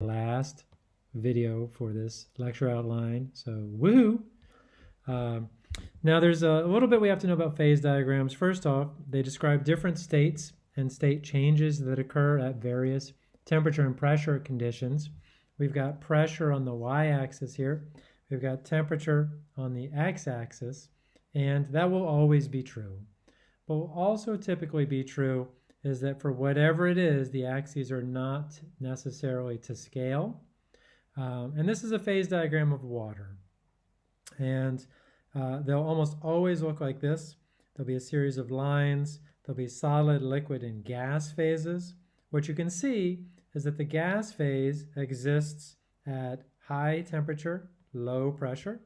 last video for this lecture outline. So woohoo! Um, now there's a, little bit we have to know about phase diagrams. First off, they describe different states and state changes that occur at various temperature and pressure conditions. We've got pressure on the y-axis here. We've got temperature on the x-axis, and that will always be true. But will also typically be true is that for whatever it is, the axes are not necessarily to scale. Um, and this is a phase diagram of water. And uh, they'll almost always look like this. There'll be a series of lines. There'll be solid, liquid, and gas phases. What you can see is that the gas phase exists at high temperature, low pressure.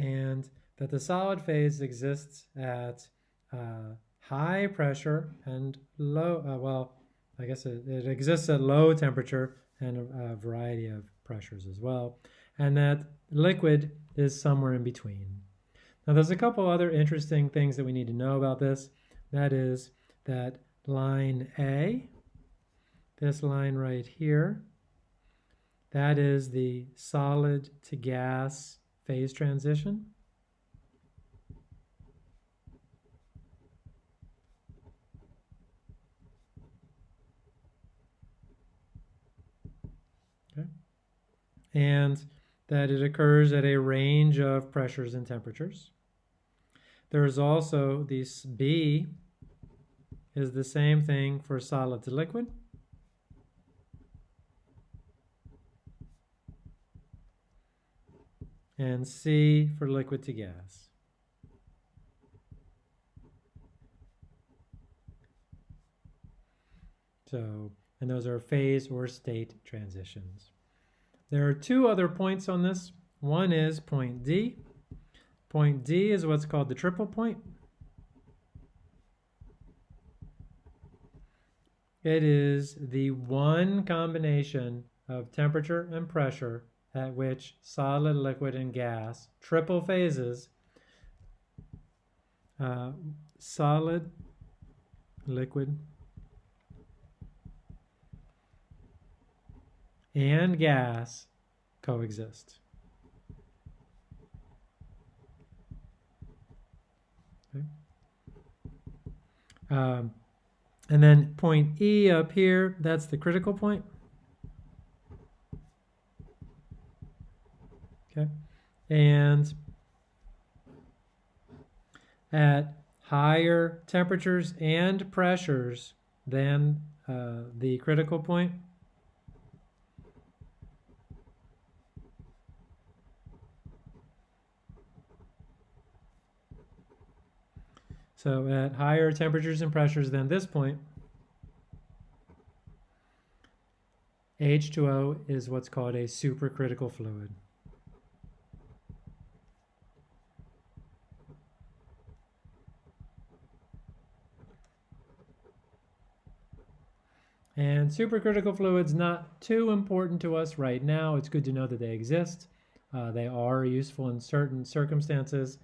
And that the solid phase exists at uh, high pressure and low, uh, well, I guess it, it, exists at low temperature and a, a variety of pressures as well. And that liquid is somewhere in between. Now there's a couple other interesting things that we need to know about this. That is that line A, this line right here, that is the solid to gas phase transition. Okay. And that it occurs at a range of pressures and temperatures. There is also this B is the same thing for solid to liquid. And C for liquid to gas. So, and those are phase or state transitions. There are two other points on this. One is point D. Point D is what's called the triple point. It is the one combination of temperature and pressure at which solid, liquid, and gas, triple phases, uh, solid, liquid, and gas coexist. Okay. Um, and then point E up here, that's the critical point. Okay. And at higher temperatures and pressures than uh, the critical point, So at higher temperatures and pressures than this point, H2O is what's called a supercritical fluid. And supercritical fluids not too important to us right now. It's good to know that they exist. Uh, they are useful in certain circumstances,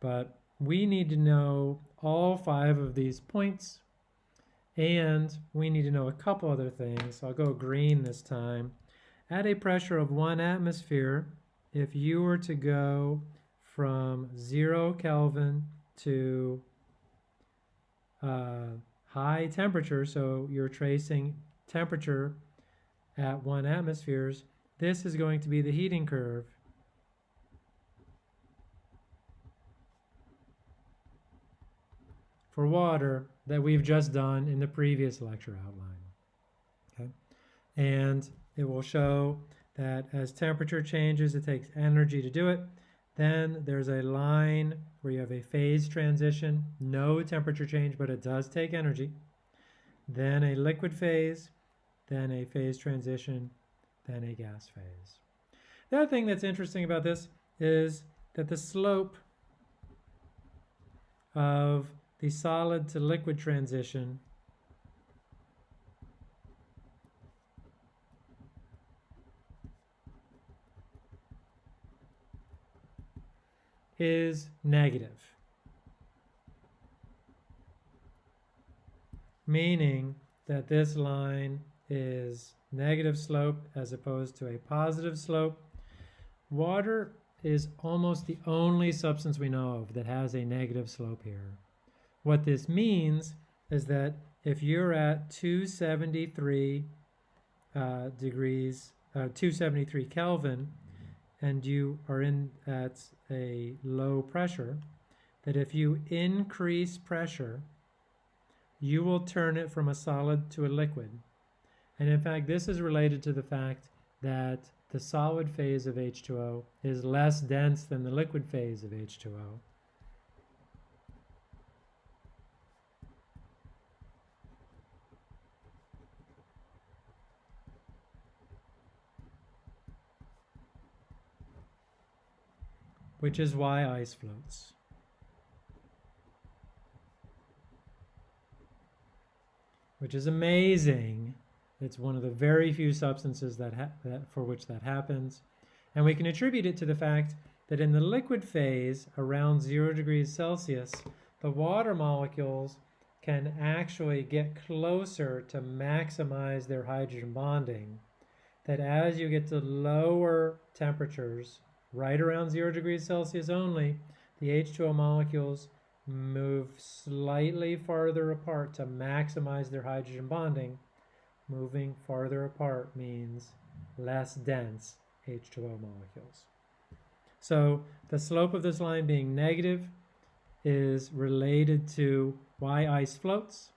but we need to know all five of these points and we need to know a couple other things. I'll go green this time. At a pressure of one atmosphere, if you were to go from zero Kelvin to uh, high temperature, so you're tracing temperature at one atmospheres, this is going to be the heating curve. for water that we've just done in the previous lecture outline. Okay? And it will show that as temperature changes, it takes energy to do it. Then there's a line where you have a phase transition, no temperature change, but it does take energy. Then a liquid phase, then a phase transition, then a gas phase. The other thing that's interesting about this is that the slope of the solid to liquid transition is negative. meaning that this line is negative slope as opposed to a positive slope. Water is almost the only substance we know of that has a negative slope here. What this means is that if you're at 273 uh, degrees, uh, 273 Kelvin, and you are in at a low pressure, that if you increase pressure, you will turn it from a solid to a liquid. And in fact, this is related to the fact that the solid phase of H2O is less dense than the liquid phase of H2O. Which is why ice floats. Which is amazing. It's one of the very few substances that, that for which that happens. And we can attribute it to the fact that in the liquid phase, around zero degrees Celsius, the water molecules can actually get closer to maximize their hydrogen bonding. That as you get to lower temperatures, right around zero degrees Celsius only, the H2O molecules move slightly farther apart to maximize their hydrogen bonding. Moving farther apart means less dense H2O molecules. So the slope of this line being negative is related to why ice floats.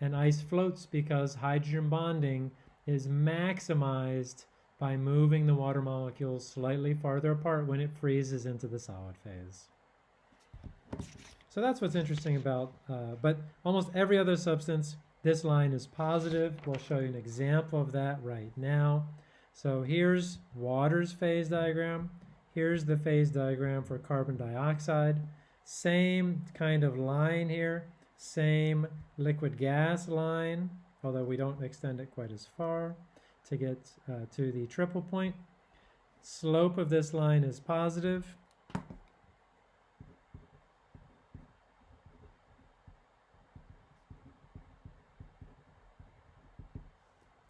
And ice floats because hydrogen bonding is maximized by moving the water molecules slightly farther apart when it freezes into the solid phase. So that's what's interesting about, uh, but almost every other substance, this line is positive. We'll show you an example of that right now. So here's water's phase diagram. Here's the phase diagram for carbon dioxide. Same kind of line here, same liquid gas line, although we don't extend it quite as far to get uh, to the triple point. Slope of this line is positive.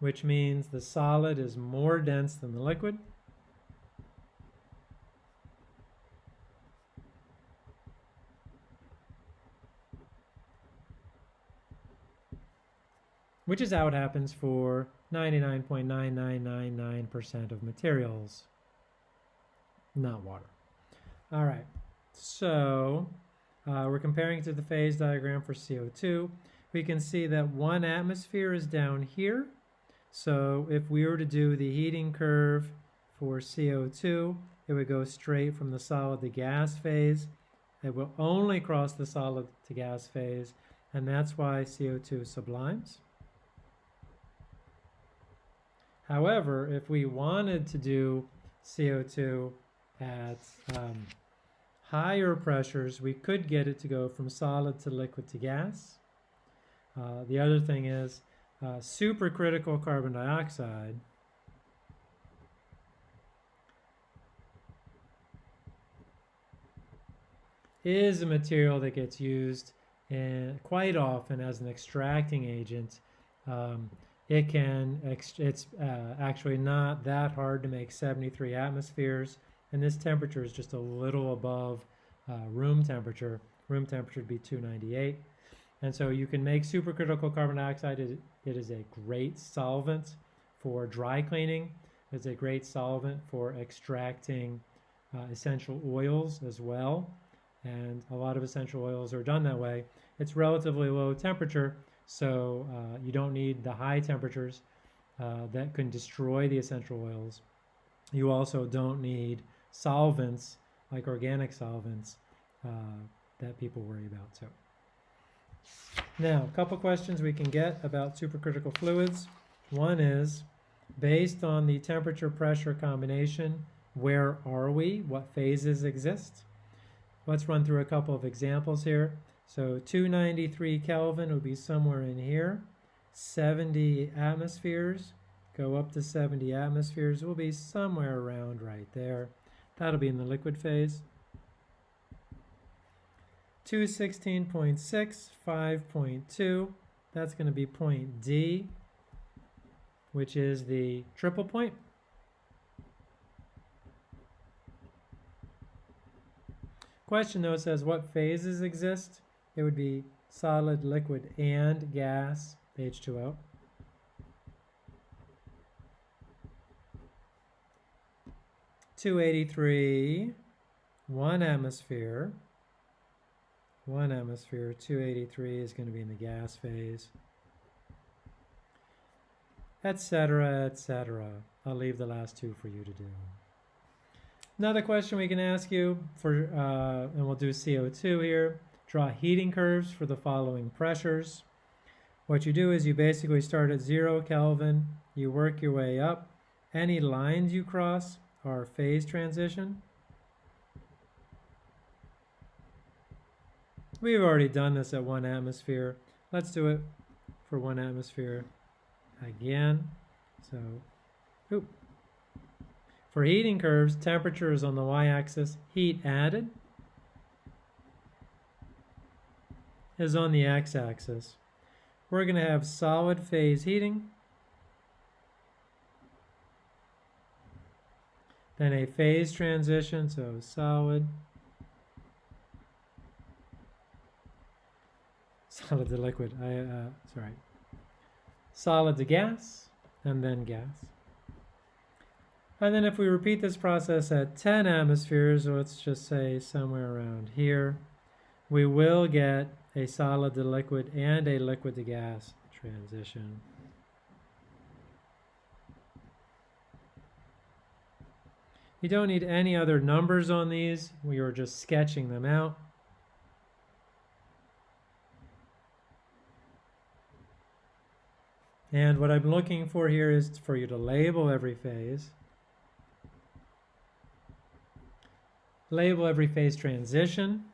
which means the solid is more dense than the liquid. Which is how it happens for 99.9999% of materials, not water. All right, so uh, we're comparing to the phase diagram for CO2. We can see that one atmosphere is down here. So if we were to do the heating curve for CO2, it would go straight from the solid to gas phase. It will only cross the solid to gas phase, and that's why CO2 sublimes. However, if we wanted to do CO2 at um, higher pressures, we could get it to go from solid to liquid to gas. Uh, the other thing is uh, supercritical carbon dioxide is a material that gets used in, quite often as an extracting agent um, it can, it's uh, actually not that hard to make 73 atmospheres, and this temperature is just a little above uh, room temperature. Room temperature would be 298. And so you can make supercritical carbon dioxide. It, it is a great solvent for dry cleaning. It's a great solvent for extracting uh, essential oils as well. And a lot of essential oils are done that way. It's relatively low temperature, so uh, you don't need the high temperatures uh, that can destroy the essential oils. You also don't need solvents like organic solvents uh, that people worry about too. Now, a couple questions we can get about supercritical fluids. One is, based on the temperature pressure combination, where are we? What phases exist? Let's run through a couple of examples here. So 293 Kelvin would be somewhere in here. 70 atmospheres, go up to 70 atmospheres, will be somewhere around right there. That'll be in the liquid phase. 216.6, 5.2, That's going to be point D, which is the triple point. Question though says what phases exist? It would be solid, liquid, and gas, H2O. Two eighty-three, one atmosphere. One atmosphere, two eighty-three is going to be in the gas phase, etc., etc. I'll leave the last two for you to do. Another question we can ask you for, uh, and we'll do CO2 here. Draw heating curves for the following pressures. What you do is you basically start at zero Kelvin, you work your way up. Any lines you cross are phase transition. We've already done this at one atmosphere. Let's do it for one atmosphere again. So, oop. For heating curves, temperature is on the y-axis, heat added is on the x-axis. We're going to have solid phase heating, then a phase transition, so solid, solid to liquid, I, uh, sorry, solid to gas, and then gas. And then if we repeat this process at 10 atmospheres, let's just say somewhere around here, we will get a solid to liquid and a liquid to gas transition. You don't need any other numbers on these. We are just sketching them out. And what I'm looking for here is for you to label every phase. Label every phase transition.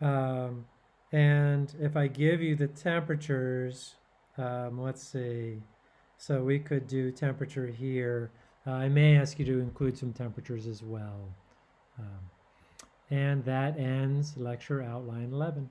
Um, and if I give you the temperatures, um, let's see, so we could do temperature here. Uh, I may ask you to include some temperatures as well. Um, and that ends lecture outline 11.